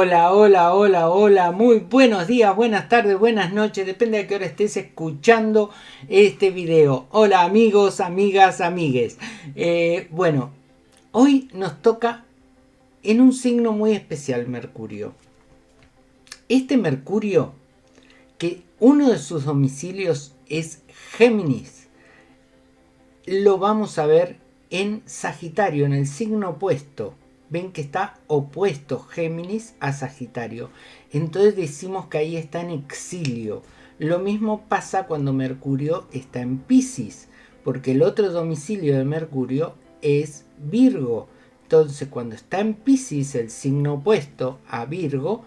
Hola, hola, hola, hola, muy buenos días, buenas tardes, buenas noches, depende de qué hora estés escuchando este video. Hola amigos, amigas, amigues. Eh, bueno, hoy nos toca en un signo muy especial Mercurio. Este Mercurio, que uno de sus domicilios es Géminis, lo vamos a ver en Sagitario, en el signo opuesto ven que está opuesto Géminis a Sagitario. Entonces decimos que ahí está en exilio. Lo mismo pasa cuando Mercurio está en Pisces, porque el otro domicilio de Mercurio es Virgo. Entonces cuando está en Pisces, el signo opuesto a Virgo,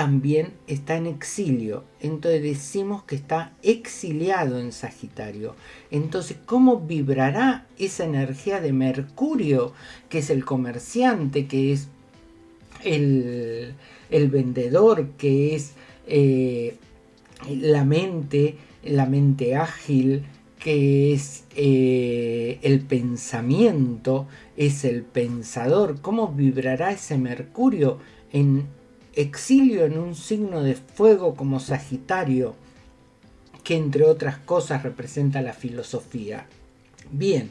también está en exilio. Entonces decimos que está exiliado en Sagitario. Entonces, ¿cómo vibrará esa energía de Mercurio, que es el comerciante, que es el, vendedor, que es eh, la mente, la mente ágil, que es eh, el pensamiento, es el pensador. ¿Cómo vibrará ese Mercurio en exilio en un signo de fuego como Sagitario, que entre otras cosas representa la filosofía. Bien,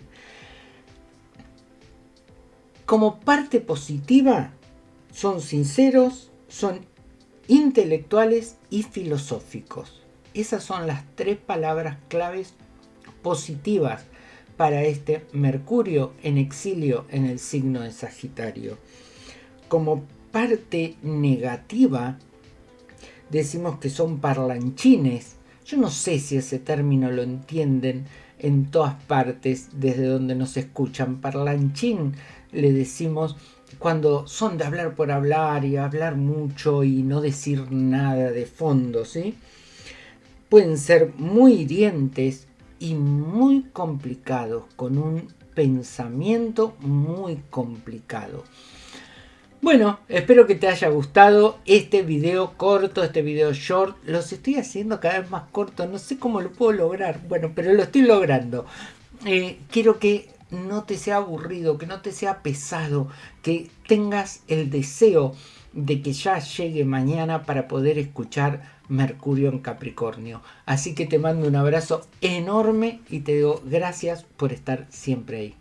como parte positiva, son sinceros, son intelectuales y filosóficos. Esas son las tres palabras claves positivas para este Mercurio en exilio en el signo de Sagitario. Como parte negativa decimos que son parlanchines. Yo no sé si ese término lo entienden en todas partes desde donde nos escuchan. Parlanchín le decimos cuando son de hablar por hablar y hablar mucho y no decir nada de fondo, ¿sí? Pueden ser muy hirientes y muy complicados, con un pensamiento muy complicado. Bueno, espero que te haya gustado este video corto, este video short. Los estoy haciendo cada vez más cortos, no sé cómo lo puedo lograr. Bueno, pero lo estoy logrando. Eh, quiero que no te sea aburrido, que no te sea pesado, que tengas el deseo de que ya llegue mañana para poder escuchar Mercurio en Capricornio. Así que te mando un abrazo enorme y te digo gracias por estar siempre ahí.